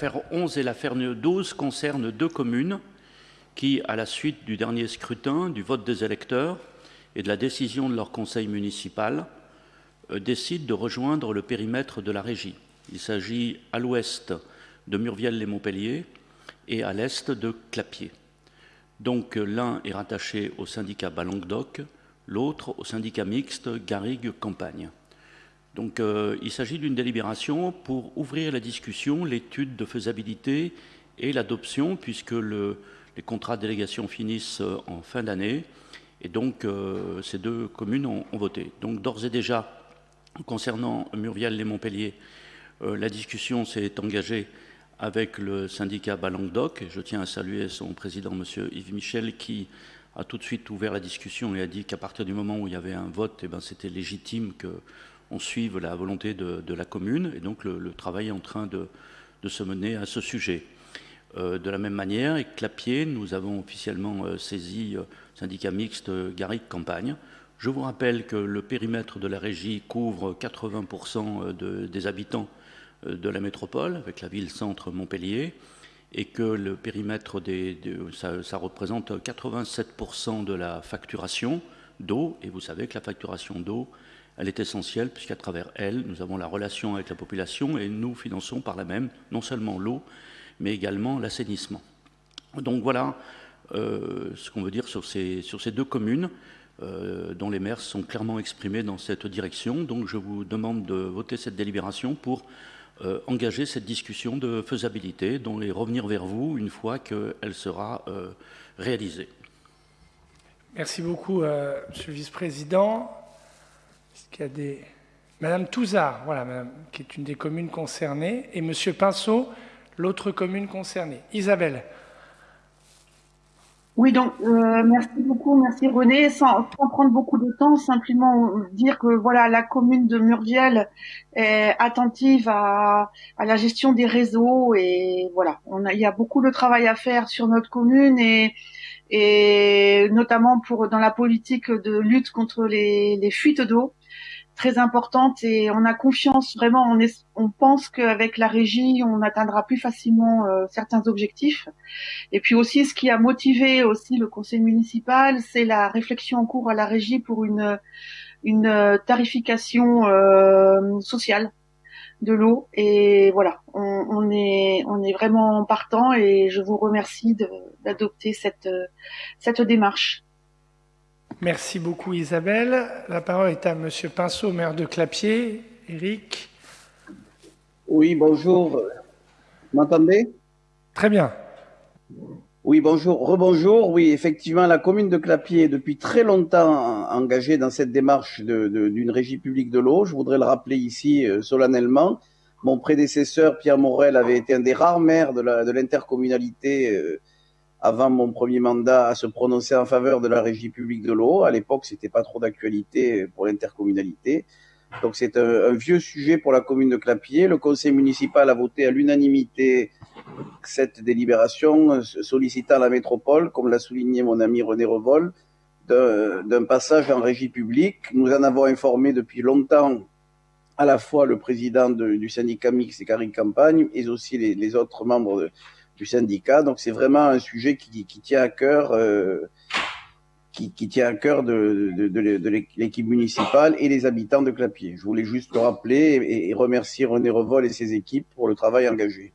L'affaire 11 et l'affaire 12 concernent deux communes qui, à la suite du dernier scrutin, du vote des électeurs et de la décision de leur conseil municipal, euh, décident de rejoindre le périmètre de la régie. Il s'agit à l'ouest de Murviel-les-Montpellier et à l'est de Clapier. Donc l'un est rattaché au syndicat Balanguedoc, l'autre au syndicat mixte Garrigue-Campagne. Donc euh, il s'agit d'une délibération pour ouvrir la discussion, l'étude de faisabilité et l'adoption, puisque les contrats de délégation finissent euh, en fin d'année. Et donc euh, ces deux communes ont, voté. Donc d'ores et déjà, concernant Muriel et Montpellier, la discussion s'est engagée avec le syndicat Balanguedoc. Et je tiens à saluer son président, M. Yves Michel, qui a tout de suite ouvert la discussion et a dit qu'à partir du moment où il y avait un vote, eh ben, c'était légitime que on suive la volonté de, la commune et donc le, travail est en train de, se mener à ce sujet. Euh, de la même manière, avec Clapier, nous avons officiellement euh, saisi euh, syndicat mixte Garrigue Campagne. Je vous rappelle que le périmètre de la régie couvre 80% des habitants de la métropole, avec la ville-centre Montpellier, et que le périmètre des, ça, représente 87% de la facturation d'eau, et vous savez que la facturation d'eau elle est essentielle puisqu'à travers elle, nous avons la relation avec la population et nous finançons par la même non seulement l'eau, mais également l'assainissement. Donc voilà euh, ce qu'on veut dire sur ces, deux communes euh, dont les maires sont clairement exprimés dans cette direction. Donc je vous demande de voter cette délibération pour euh, engager cette discussion de faisabilité dont et revenir vers vous une fois qu'elle sera réalisée. Merci beaucoup, Monsieur le Vice-président qu'il y a des... Madame Touzard, voilà, madame, qui est une des communes concernées, et Monsieur Pinceau, l'autre commune concernée. Isabelle. Oui, donc euh, merci beaucoup, merci René. Sans, prendre beaucoup de temps, simplement dire que voilà, la commune de Murviel est attentive à, à la gestion des réseaux et voilà, on a, il y a beaucoup de travail à faire sur notre commune et et notamment pour dans la politique de lutte contre les, les fuites d'eau très importante et on a confiance vraiment. On, est, on pense qu'avec la régie, on atteindra plus facilement euh, certains objectifs. Et puis aussi, ce qui a motivé aussi le conseil municipal, c'est la réflexion en cours à la régie pour une une tarification euh, sociale de l'eau. Et voilà, on, on, est on est vraiment partant et je vous remercie d'adopter cette cette démarche. Merci beaucoup Isabelle. La parole est à Monsieur Pinceau, maire de Clapier. Eric. Oui, bonjour. Vous m'entendez? Très bien. Oui, bonjour. Rebonjour. Oui, effectivement, la commune de Clapier est depuis très longtemps engagée dans cette démarche d'une régie publique de l'eau. Je voudrais le rappeler ici euh, solennellement. Mon prédécesseur, Pierre Morel, avait été un des rares maires de l'intercommunalité euh, avant mon premier mandat, à se prononcer en faveur de la régie publique de l'eau. À l'époque, c'était pas trop d'actualité pour l'intercommunalité. Donc c'est un, vieux sujet pour la commune de Clapier. Le conseil municipal a voté à l'unanimité cette délibération sollicitant la métropole, comme l'a souligné mon ami René Revol, d'un passage en régie publique. Nous en avons informé depuis longtemps à la fois le président du syndicat mix et Campagne, et aussi les, les autres membres de, du syndicat. Donc c'est vraiment un sujet qui, tient à cœur, euh, qui, tient à cœur de, l'équipe municipale et les habitants de Clapier. Je voulais juste le rappeler et remercier René Revol et ses équipes pour le travail engagé.